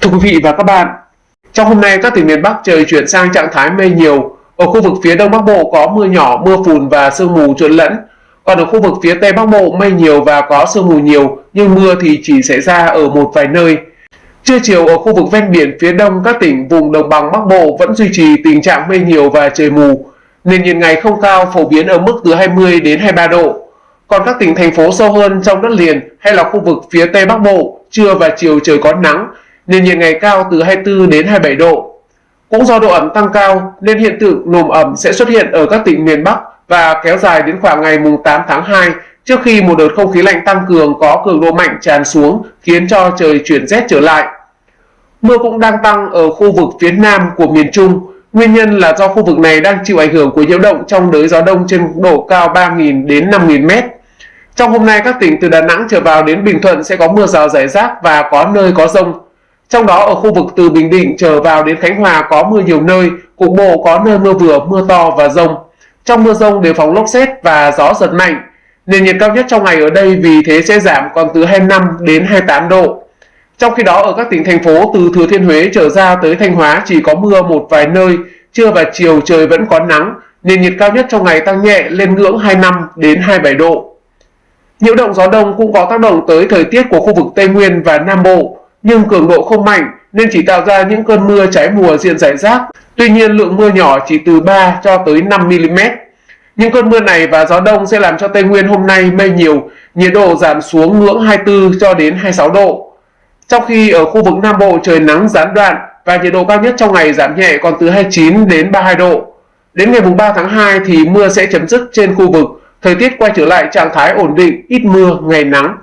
thưa quý vị và các bạn, trong hôm nay các tỉnh miền Bắc trời chuyển sang trạng thái mây nhiều. Ở khu vực phía Đông Bắc Bộ có mưa nhỏ, mưa phùn và sương mù trộn lẫn. Còn ở khu vực phía Tây Bắc Bộ mây nhiều và có sương mù nhiều, nhưng mưa thì chỉ xảy ra ở một vài nơi. Trưa chiều ở khu vực ven biển phía đông các tỉnh vùng đồng bằng Bắc Bộ vẫn duy trì tình trạng mây nhiều và trời mù. Nền nhiệt ngày không cao phổ biến ở mức từ 20 đến 23 độ. Còn các tỉnh thành phố sâu hơn trong đất liền hay là khu vực phía Tây Bắc Bộ, trưa và chiều trời có nắng, nền nhiệt ngày cao từ 24 đến 27 độ. Cũng do độ ẩm tăng cao, nên hiện tượng nồm ẩm sẽ xuất hiện ở các tỉnh miền Bắc và kéo dài đến khoảng ngày mùng 8 tháng 2 trước khi một đợt không khí lạnh tăng cường có cường độ mạnh tràn xuống, khiến cho trời chuyển rét trở lại. Mưa cũng đang tăng ở khu vực phía nam của miền Trung. Nguyên nhân là do khu vực này đang chịu ảnh hưởng của nhiễu động trong đới gió đông trên độ cao 3.000 đến 5.000 mét. Trong hôm nay, các tỉnh từ Đà Nẵng trở vào đến Bình Thuận sẽ có mưa rào rải rác và có nơi có rông. Trong đó ở khu vực từ Bình Định trở vào đến Khánh Hòa có mưa nhiều nơi, cục bộ có nơi mưa vừa, mưa to và rông. Trong mưa rông đề phòng lốc xét và gió giật mạnh. Nền nhiệt cao nhất trong ngày ở đây vì thế sẽ giảm còn từ 25 đến 28 độ. Trong khi đó ở các tỉnh thành phố từ Thừa Thiên Huế trở ra tới Thanh Hóa chỉ có mưa một vài nơi, trưa và chiều trời vẫn có nắng, nền nhiệt cao nhất trong ngày tăng nhẹ lên ngưỡng 25 đến 27 độ. Nhiễu động gió đông cũng có tác động tới thời tiết của khu vực Tây Nguyên và Nam Bộ, nhưng cường độ không mạnh nên chỉ tạo ra những cơn mưa trái mùa diện rải rác. Tuy nhiên lượng mưa nhỏ chỉ từ 3 cho tới 5 mm. Những cơn mưa này và gió đông sẽ làm cho Tây Nguyên hôm nay mây nhiều, nhiệt độ giảm xuống ngưỡng 24 cho đến 26 độ. Trong khi ở khu vực Nam Bộ trời nắng gián đoạn và nhiệt độ cao nhất trong ngày giảm nhẹ còn từ 29 đến 32 độ. Đến ngày 3 tháng 2 thì mưa sẽ chấm dứt trên khu vực, thời tiết quay trở lại trạng thái ổn định, ít mưa, ngày nắng.